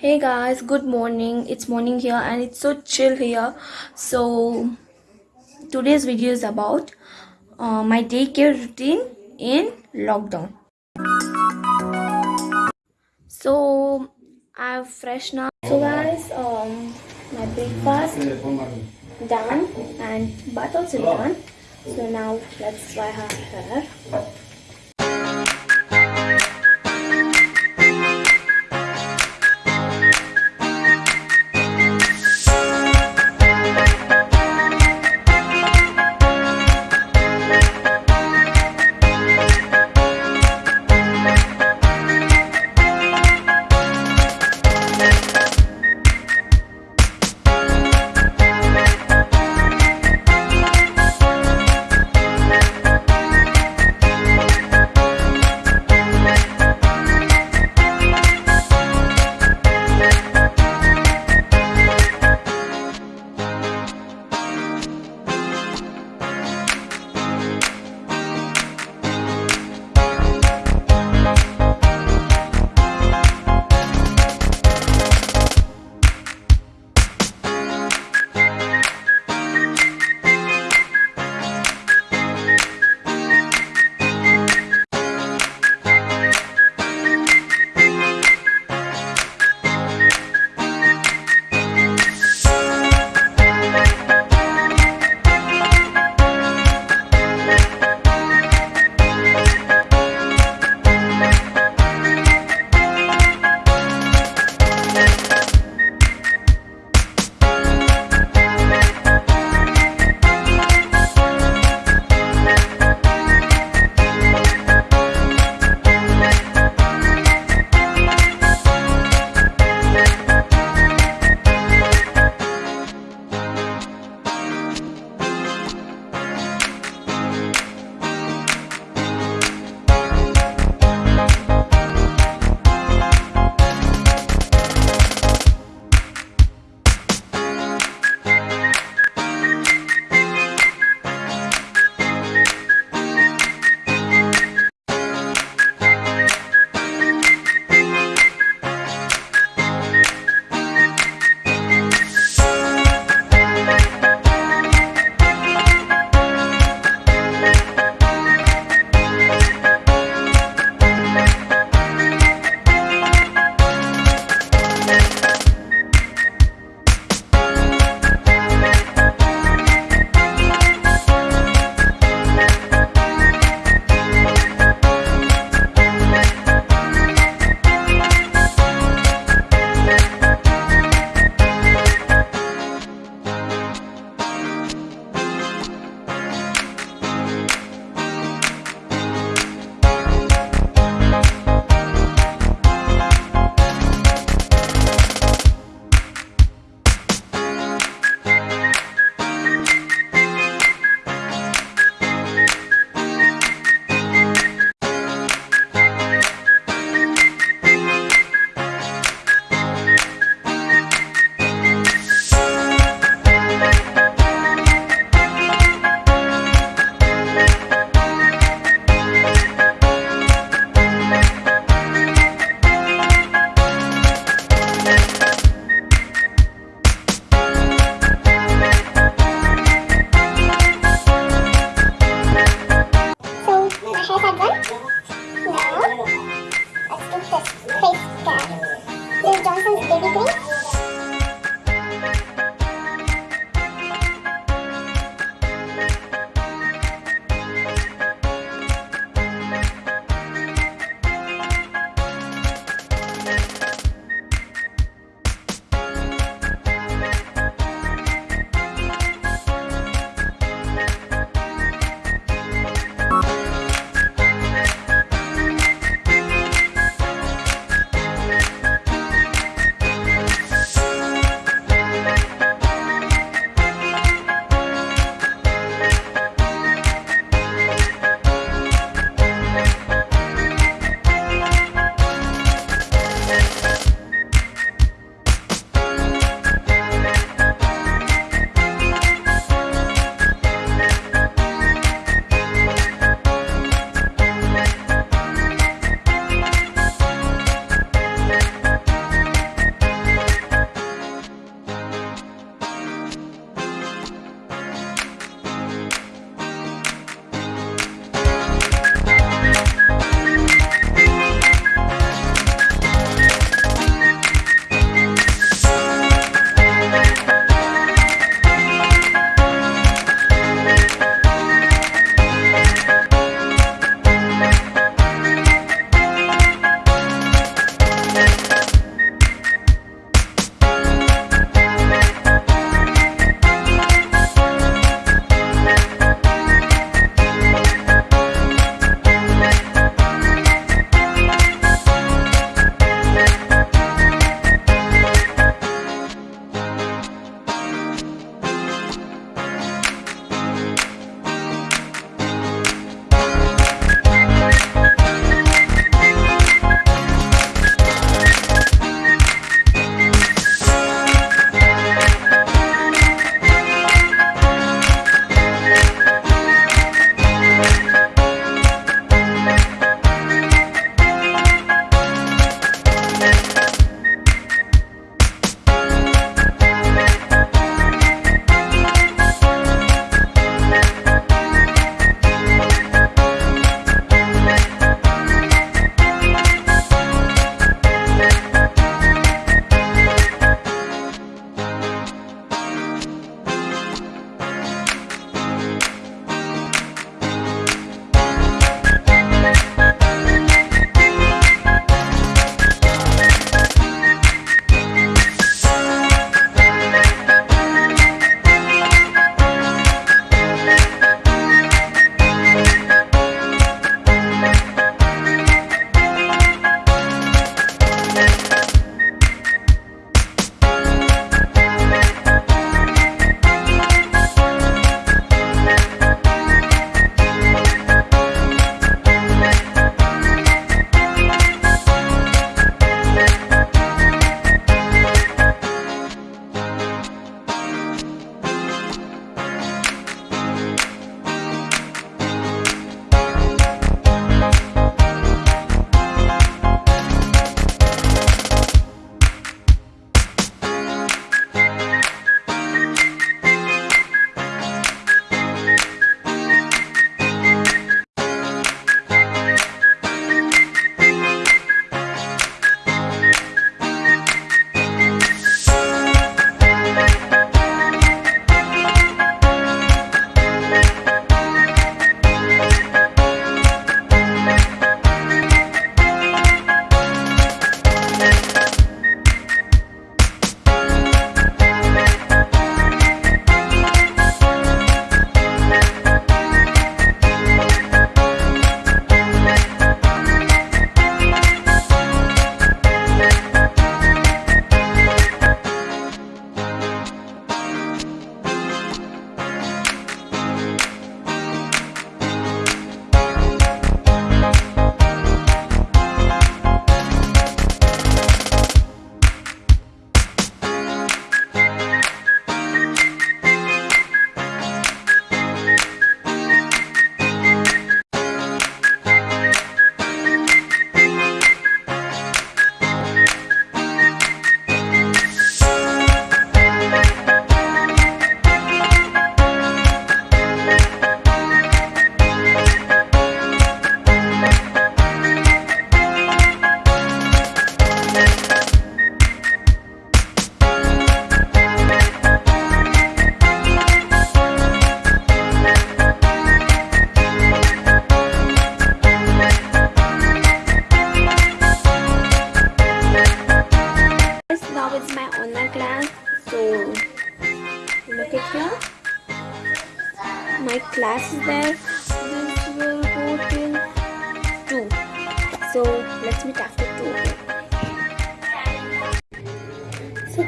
Hey guys, good morning. It's morning here and it's so chill here. So, today's video is about uh, my daycare routine in lockdown. So, I've fresh now. So, guys, um, my breakfast done and bath also done. So, now let's dry her hair.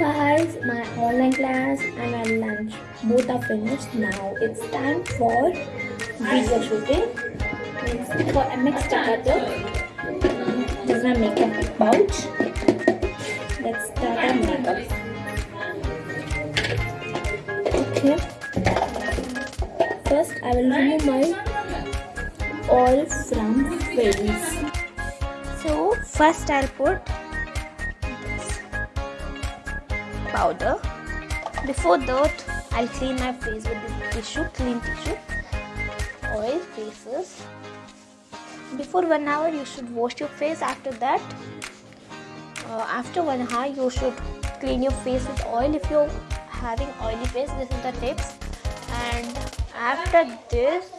Guys, my online class and my lunch both are finished. Now it's time for video shooting. For MX Takatak. This is my makeup pouch. Let's start our makeup. Okay. First, I will remove my oil from face. So first, I'll put powder. Before that, I'll clean my face with the tissue, clean tissue. Oil faces. Before one hour, you should wash your face. After that, uh, after one hour, you should clean your face with oil. If you're having oily face, this is the tips. And after this,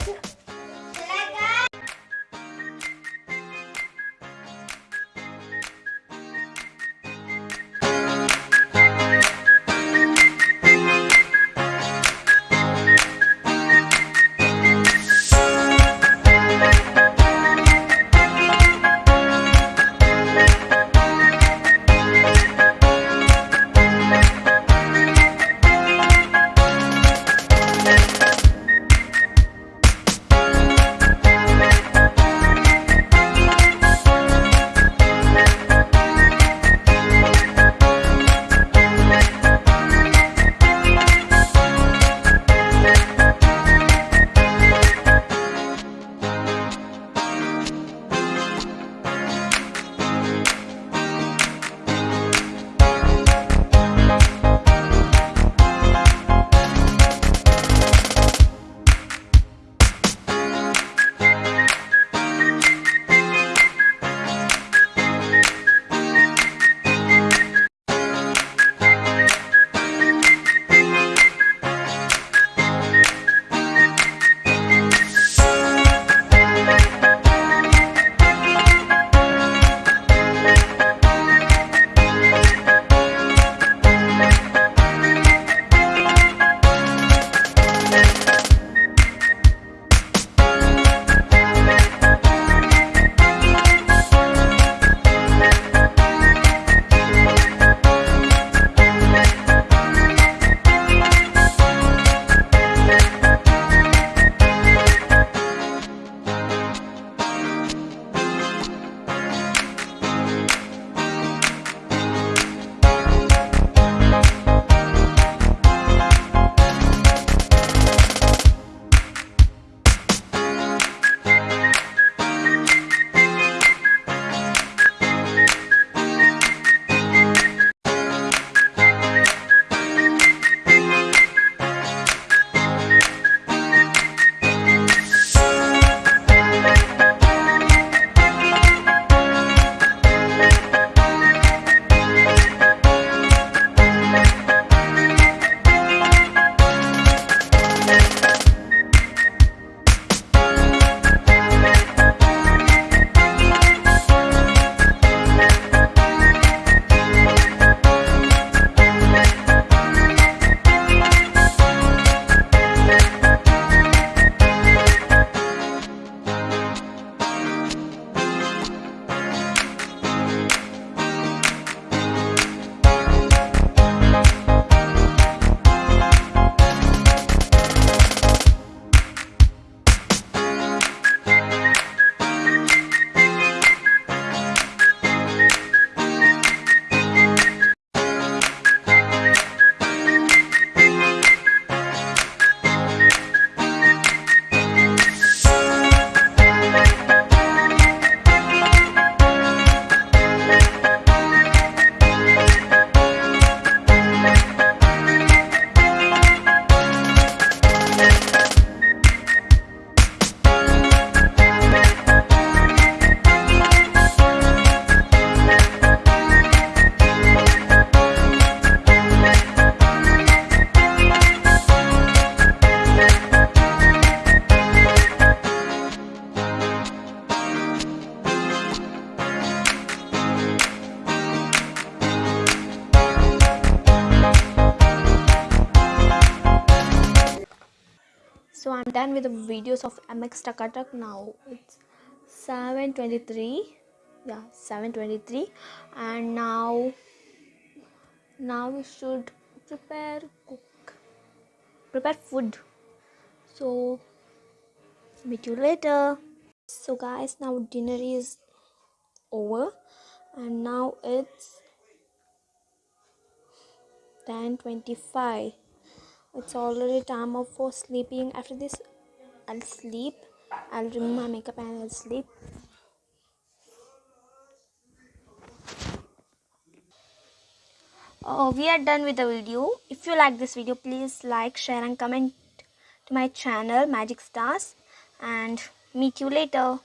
done with the videos of MX Takatak now. It's 7:23. Yeah, 7:23, and now now we should prepare cook prepare food. So meet you later. So guys, now dinner is over, and now it's 10:25 it's already time up for sleeping. After this i'll sleep. I'll remove my makeup and i'll sleep. Oh we are done with the video. If you like this video please like share and comment to my channel magic stars. And meet you later